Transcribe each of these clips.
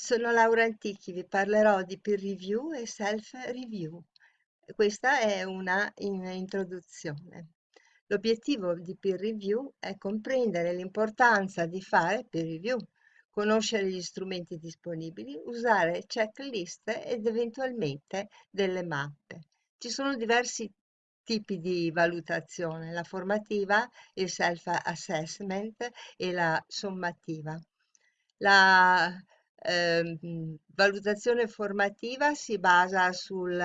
Sono Laura Antichi, vi parlerò di peer review e self-review. Questa è una in introduzione. L'obiettivo di peer review è comprendere l'importanza di fare peer review, conoscere gli strumenti disponibili, usare checklist ed eventualmente delle mappe. Ci sono diversi tipi di valutazione, la formativa, il self-assessment e la sommativa. La eh, valutazione formativa si basa sul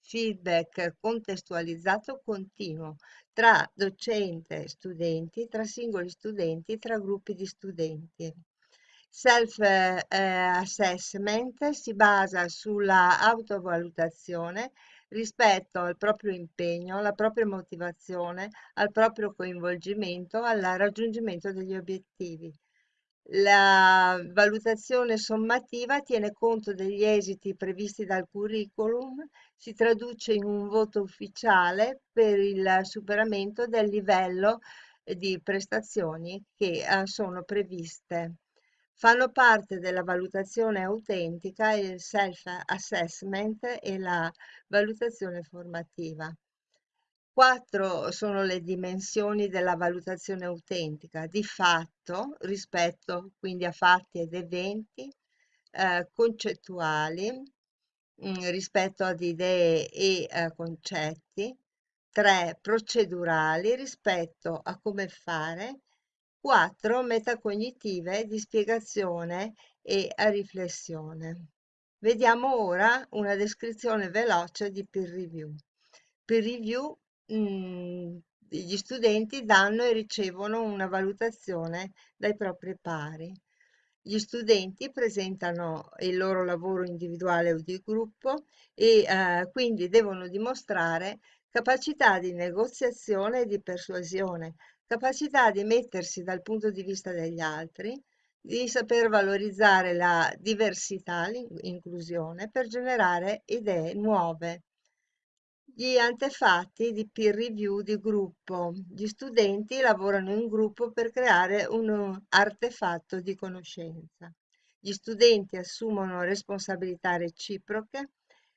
feedback contestualizzato continuo tra docente e studenti, tra singoli studenti, tra gruppi di studenti. Self-assessment eh, si basa sulla autovalutazione rispetto al proprio impegno, alla propria motivazione, al proprio coinvolgimento, al raggiungimento degli obiettivi. La valutazione sommativa tiene conto degli esiti previsti dal curriculum, si traduce in un voto ufficiale per il superamento del livello di prestazioni che eh, sono previste. Fanno parte della valutazione autentica il self-assessment e la valutazione formativa. Quattro sono le dimensioni della valutazione autentica, di fatto, rispetto quindi a fatti ed eventi, eh, concettuali, mh, mm, rispetto ad idee e eh, concetti, tre procedurali rispetto a come fare, quattro metacognitive di spiegazione e riflessione. Vediamo ora una descrizione veloce di peer review. Peer review mh, gli studenti danno e ricevono una valutazione dai propri pari. Gli studenti presentano il loro lavoro individuale o di gruppo e eh, quindi devono dimostrare capacità di negoziazione e di persuasione, capacità di mettersi dal punto di vista degli altri, di saper valorizzare la diversità, l'inclusione per generare idee nuove. Gli antefatti di peer review di gruppo. Gli studenti lavorano in gruppo per creare un artefatto di conoscenza. Gli studenti assumono responsabilità reciproche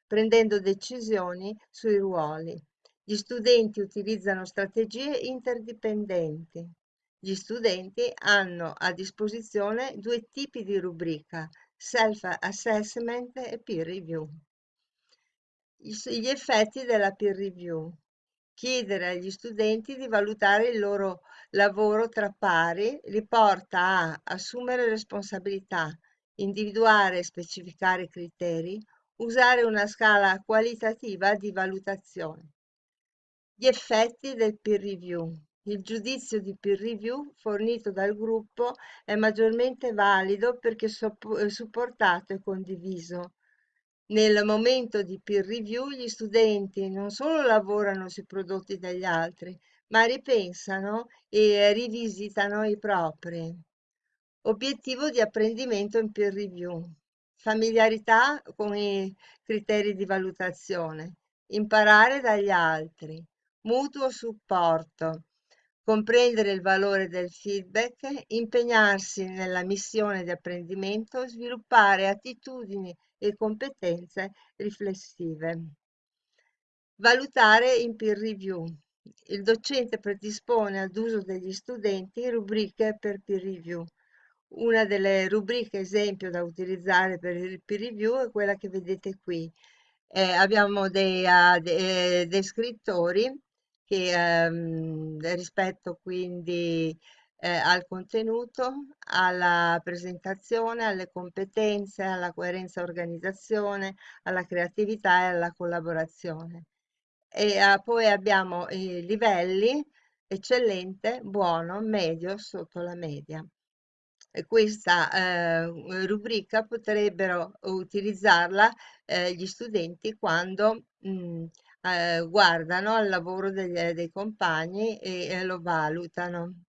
prendendo decisioni sui ruoli. Gli studenti utilizzano strategie interdipendenti. Gli studenti hanno a disposizione due tipi di rubrica, self-assessment e peer review. Gli effetti della peer review. Chiedere agli studenti di valutare il loro lavoro tra pari li porta a assumere responsabilità, individuare e specificare criteri, usare una scala qualitativa di valutazione. Gli effetti del peer review. Il giudizio di peer review fornito dal gruppo è maggiormente valido perché supportato e condiviso. Nel momento di peer review gli studenti non solo lavorano sui prodotti degli altri, ma ripensano e rivisitano i propri. Obiettivo di apprendimento in peer review. Familiarità con i criteri di valutazione. Imparare dagli altri. Mutuo supporto. Comprendere il valore del feedback, impegnarsi nella missione di apprendimento, sviluppare attitudini e competenze riflessive. Valutare in peer review. Il docente predispone ad uso degli studenti rubriche per peer review. Una delle rubriche esempio da utilizzare per il peer review è quella che vedete qui. Eh, abbiamo dei uh, de descrittori che ehm, rispetto quindi eh, al contenuto, alla presentazione, alle competenze, alla coerenza organizzazione, alla creatività e alla collaborazione. E eh, poi abbiamo i livelli, eccellente, buono, medio, sotto la media. Questa eh, rubrica potrebbero utilizzarla eh, gli studenti quando mh, mm, eh, guardano al lavoro degli, dei compagni e lo valutano.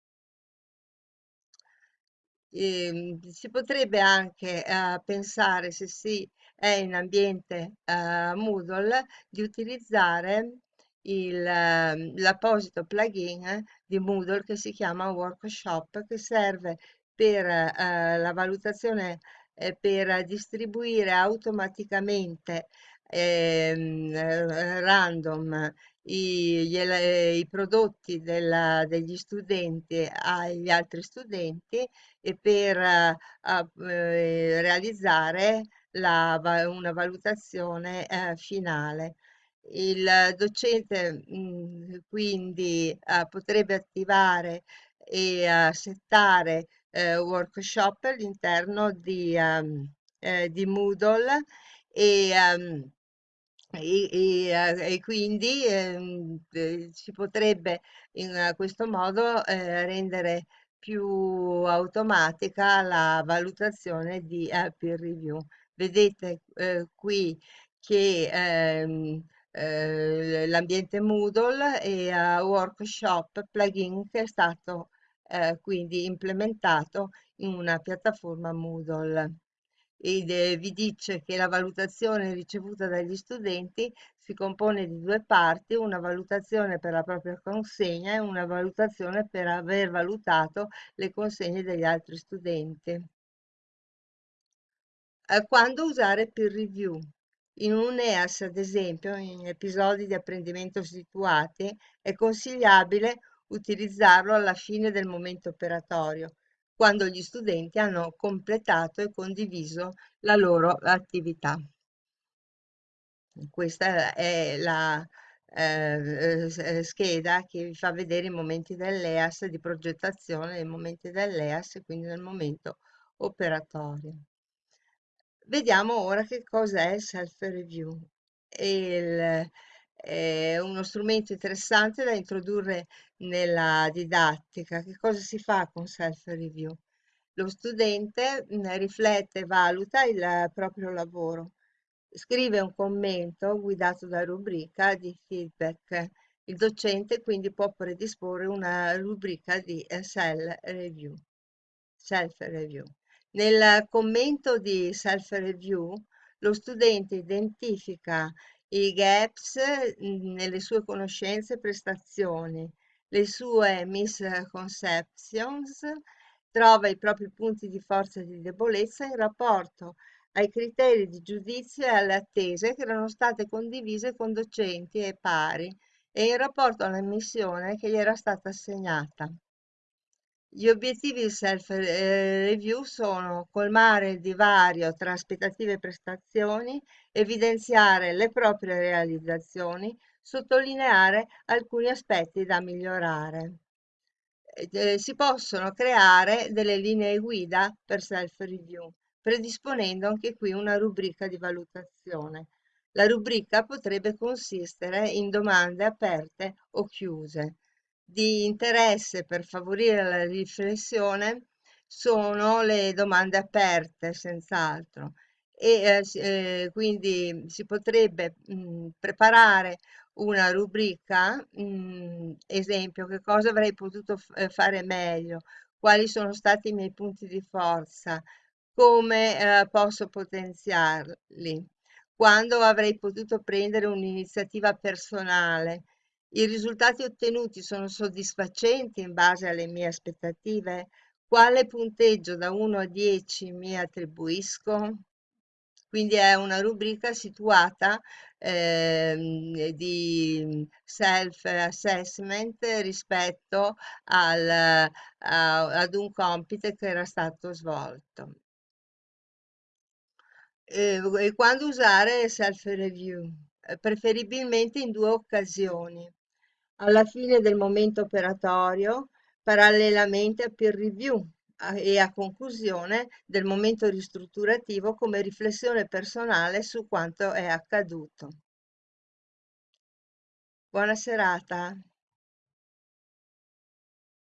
Ehm, si potrebbe anche eh, pensare, se si è in ambiente eh, Moodle, di utilizzare ehm, l'apposito plugin di Moodle che si chiama Workshop, che serve per eh, la valutazione eh, per distribuire automaticamente ehm, eh, random i, gli ele- i prodotti della- degli studenti agli altri studenti e per eh, a- eh, realizzare la una valutazione eh, finale. Il docente mh, quindi eh, potrebbe attivare e eh, settare eh, workshop all'interno di, eh, di Moodle e, ehm, e, e, eh, e quindi ehm, eh, si potrebbe in questo modo eh, rendere più automatica la valutazione di eh, peer review. Vedete eh, qui che ehm, eh, l'ambiente Moodle e Workshop plugin che è stato quindi implementato in una piattaforma Moodle ed eh, vi dice che la valutazione ricevuta dagli studenti si compone di due parti, una valutazione per la propria consegna e una valutazione per aver valutato le consegne degli altri studenti. Eh, Quando usare peer review? In un EAS, ad esempio, in episodi di apprendimento situati, è consigliabile utilizzarlo alla fine del momento operatorio, quando gli studenti hanno completato e condiviso la loro attività. Questa è la eh, scheda che vi fa vedere i momenti dell'EAS di progettazione, i momenti dell'EAS quindi nel momento operatorio. Vediamo ora che cos'è il self-review. È uno strumento interessante da introdurre nella didattica. Che cosa si fa con self-review? Lo studente mm, riflette e valuta il proprio lavoro, scrive un commento guidato da rubrica di feedback. Il docente quindi può predisporre una rubrica di eh, self-review. Self-review. Nel commento di self-review, lo studente identifica i gaps mm, nelle sue conoscenze e prestazioni, le sue misconceptions, trova i propri punti di forza e di debolezza in rapporto ai criteri di giudizio e alle attese che erano state condivise con docenti e pari e in rapporto alla missione che gli era stata assegnata. Gli obiettivi di self-review sono colmare il divario tra aspettative e prestazioni, evidenziare le proprie realizzazioni, sottolineare alcuni aspetti da migliorare. Eh, eh, si possono creare delle linee guida per self-review, predisponendo anche qui una rubrica di valutazione. La rubrica potrebbe consistere in domande aperte o chiuse. Di interesse per favorire la riflessione sono le domande aperte, senz'altro, e eh, eh, quindi si potrebbe mh, preparare una rubrica, mh, esempio, che cosa avrei potuto eh, fare meglio, quali sono stati i miei punti di forza, come eh, posso potenziarli, quando avrei potuto prendere un'iniziativa personale i risultati ottenuti sono soddisfacenti in base alle mie aspettative? Quale punteggio da 1 a 10 mi attribuisco? Quindi è una rubrica situata ehm, di self-assessment rispetto al, a- ad un compito che era stato svolto. Eh, e quando usare self-review? Eh, preferibilmente in due occasioni. Alla fine del momento operatorio, parallelamente a peer review e a conclusione del momento ristrutturativo come riflessione personale su quanto è accaduto. Buona serata.